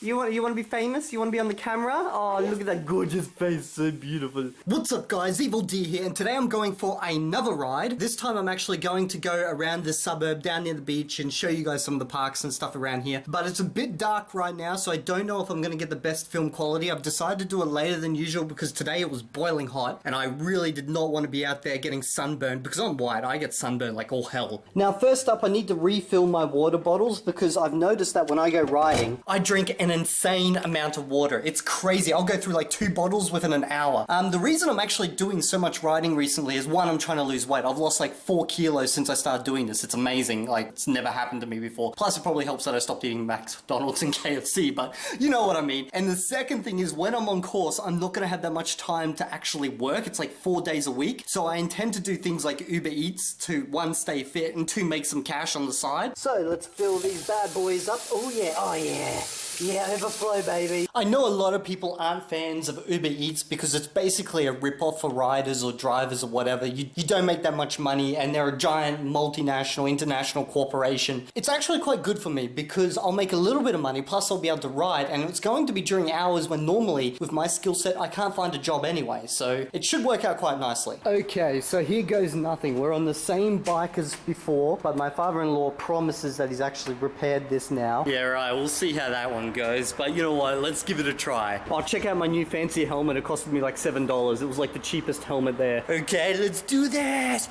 You want you want to be famous? You want to be on the camera? Oh, look at that gorgeous face, so beautiful. What's up, guys? Evil D here, and today I'm going for another ride. This time I'm actually going to go around the suburb down near the beach and show you guys some of the parks and stuff around here. But it's a bit dark right now, so I don't know if I'm going to get the best film quality. I've decided to do it later than usual because today it was boiling hot, and I really did not want to be out there getting sunburned because I'm white. I get sunburned like all hell. Now, first up, I need to refill my water bottles because I've noticed that when I go riding, I drink an insane amount of water. It's crazy. I'll go through like two bottles within an hour. Um, the reason I'm actually doing so much riding recently is one, I'm trying to lose weight. I've lost like four kilos since I started doing this. It's amazing. Like it's never happened to me before. Plus it probably helps that I stopped eating McDonald's and KFC, but you know what I mean. And the second thing is when I'm on course, I'm not going to have that much time to actually work. It's like four days a week. So I intend to do things like Uber Eats to one, stay fit and two, make some cash on the side. So let's fill these bad boys up. Oh yeah, oh yeah. Yeah, overflow, baby. I know a lot of people aren't fans of Uber Eats because it's basically a rip-off for riders or drivers or whatever. You, you don't make that much money and they're a giant multinational, international corporation. It's actually quite good for me because I'll make a little bit of money plus I'll be able to ride and it's going to be during hours when normally with my skill set I can't find a job anyway. So it should work out quite nicely. Okay, so here goes nothing. We're on the same bike as before, but my father-in-law promises that he's actually repaired this now. Yeah, right. We'll see how that one goes. But you know what? Let's give it a try. I'll check out my new fancy helmet. It costed me like $7. It was like the cheapest helmet there. Okay, let's do this.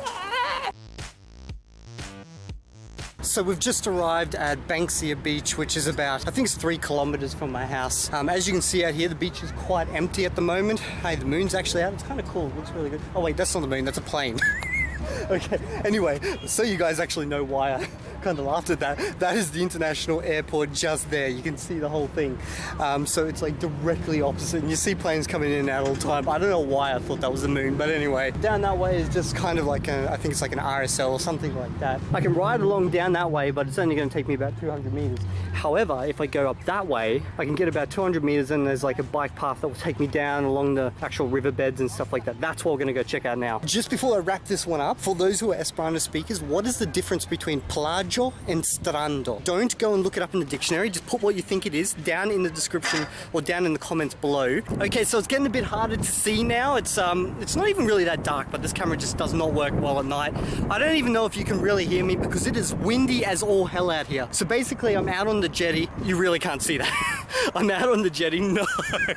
So we've just arrived at Banksia Beach, which is about, I think it's three kilometers from my house. Um, as you can see out here, the beach is quite empty at the moment. Hey, the moon's actually out. It's kind of cool. It looks really good. Oh wait, that's not the moon. That's a plane. okay, anyway, so you guys actually know why I kind of laughed at that. That is the international airport just there. You can see the whole thing. Um, so it's like directly opposite and you see planes coming in and out all the time. I don't know why I thought that was the moon, but anyway. Down that way is just kind of like, a, I think it's like an RSL or something like that. I can ride along down that way, but it's only going to take me about 200 meters. However, if I go up that way, I can get about 200 meters and there's like a bike path that will take me down along the actual riverbeds and stuff like that. That's what we're going to go check out now. Just before I wrap this one up, for those who are Esperanto speakers, what is the difference between plaĝo and strando? Don't go and look it up in the dictionary. Just put what you think it is down in the description or down in the comments below. Okay, so it's getting a bit harder to see now. It's um, it's not even really that dark, but this camera just does not work well at night. I don't even know if you can really hear me because it is windy as all hell out here. So basically, I'm out on the jetty. You really can't see that. I'm out on the jetty. No,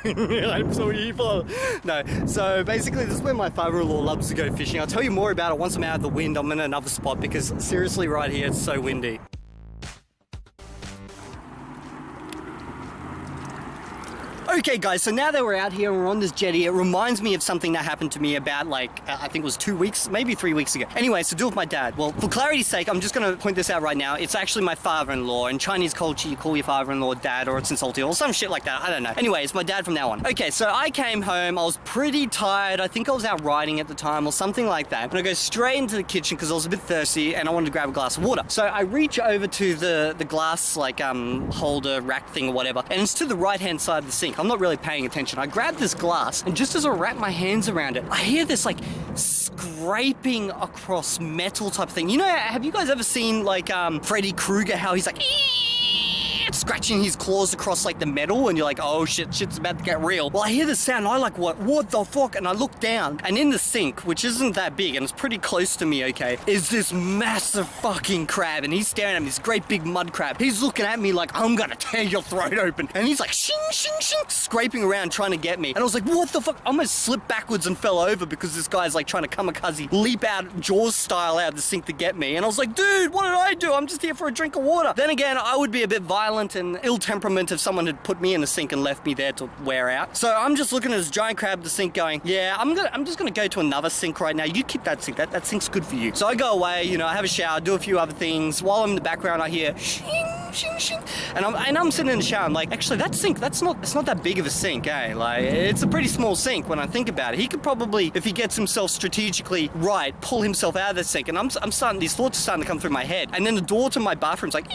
I'm so evil. No, so basically, this is where my father-in-law loves to go fishing. I'll tell you more about it once I'm out of the wind. I'm in another spot because seriously, right here, it's so windy. Okay guys, so now that we're out here and we're on this jetty, it reminds me of something that happened to me about like, uh, I think it was two weeks, maybe three weeks ago. Anyway, so do with my dad. Well, for clarity's sake, I'm just gonna point this out right now. It's actually my father-in-law. In Chinese culture, you call your father-in-law dad or it's insulting or some shit like that. I don't know. Anyway, it's my dad from now on. Okay, so I came home, I was pretty tired. I think I was out riding at the time or something like that. And I go straight into the kitchen because I was a bit thirsty and I wanted to grab a glass of water. So I reach over to the, the glass like um, holder rack thing or whatever. And it's to the right-hand side of the sink. I'm not really paying attention. I grab this glass and just as I wrap my hands around it, I hear this like scraping across metal type thing. You know, have you guys ever seen like um, Freddy Krueger, how he's like scratching his claws across like the metal and you're like, oh shit, shit's about to get real. Well, I hear the sound I like, what, what the fuck? And I look down and in the sink, which isn't that big and it's pretty close to me, okay, is this massive fucking crab and he's staring at me, this great big mud crab. He's looking at me like, I'm gonna tear your throat open. And he's like, shing, shing, shing, scraping around trying to get me. And I was like, what the fuck? I almost slipped backwards and fell over because this guy's like trying to kamikaze leap out Jaws style out of the sink to get me. And I was like, dude, what did I do? I'm just here for a drink of water. Then again, I would be a bit violent and ill temperament if someone had put me in the sink and left me there to wear out. So I'm just looking at this giant crab the sink going, yeah, I'm gonna, I'm just gonna go to another sink right now. You keep that sink, that, that sink's good for you. So I go away, you know, I have a shower, do a few other things. While I'm in the background, I hear shing, shing, shing. And I'm, and I'm sitting in the shower, I'm like, actually that sink, that's not, it's not that big of a sink, eh? Like, it's a pretty small sink when I think about it. He could probably, if he gets himself strategically right, pull himself out of the sink. And I'm, I'm starting, these thoughts are starting to come through my head. And then the door to my bathroom's like,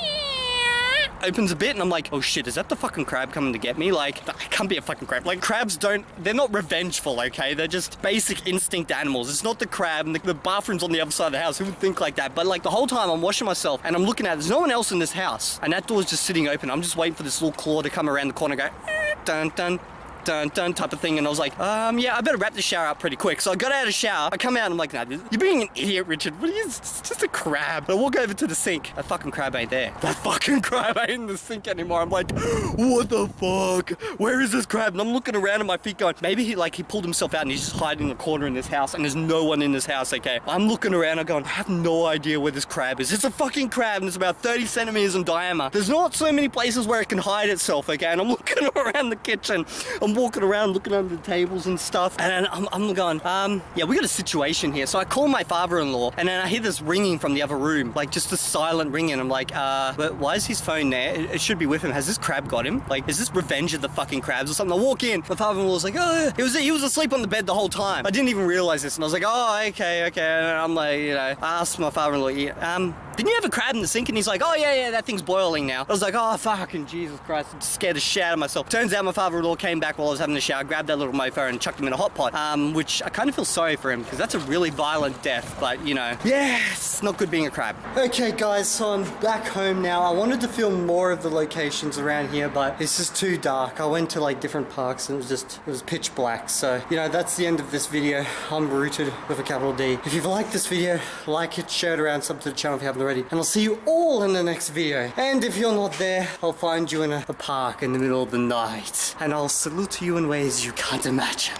opens a bit and I'm like, oh shit, is that the fucking crab coming to get me? Like, I can't be a fucking crab. Like, crabs don't, they're not revengeful, okay? They're just basic instinct animals. It's not the crab and the, the bathroom's on the other side of the house. Who would think like that? But like the whole time I'm washing myself and I'm looking at, there's no one else in this house. And that door's just sitting open. I'm just waiting for this little claw to come around the corner and go, eh, dun dun dun dun type of thing and I was like um yeah I better wrap the shower up pretty quick. So I got out of the shower I come out and I'm like nah you're being an idiot Richard. What are you it's just a crab. I walk over to the sink that fucking crab ain't there. That fucking crab ain't in the sink anymore. I'm like what the fuck? Where is this crab? And I'm looking around at my feet going maybe he like he pulled himself out and he's just hiding in the corner in this house and there's no one in this house okay? I'm looking around I'm going I have no idea where this crab is. It's a fucking crab and it's about 30 centimeters in diameter. There's not so many places where it can hide itself okay? And I'm looking around the kitchen. I'm walking around looking under the tables and stuff. And I'm, I'm going, um, yeah, we got a situation here. So I call my father-in-law and then I hear this ringing from the other room, like just a silent ringing. I'm like, uh, but why is his phone there? It, it, should be with him. Has this crab got him? Like, is this revenge of the fucking crabs or something? I walk in, my father-in-law's like, oh, he was, he was asleep on the bed the whole time. I didn't even realize this. And I was like, oh, okay, okay. And I'm like, you know, I asked my father-in-law, yeah, um, didn't you have a crab in the sink? And he's like, oh yeah, yeah, that thing's boiling now. I was like, oh fucking Jesus Christ, I'm scared to shit out of myself. Turns out my father-in-law came back while I was having a shower, grabbed that little mofo and chucked him in a hot pot, um, which I kind of feel sorry for him because that's a really violent death, but you know, yeah, it's not good being a crab. Okay guys, so I'm back home now. I wanted to film more of the locations around here, but it's just too dark. I went to like different parks and it was just, it was pitch black. So, you know, that's the end of this video. I'm rooted with a capital D. If you've liked this video, like it, share it around, sub to the channel if you haven't already, and I'll see you all in the next video. And if you're not there, I'll find you in a, a park in the middle of the night, and I'll salute you in ways you can't imagine.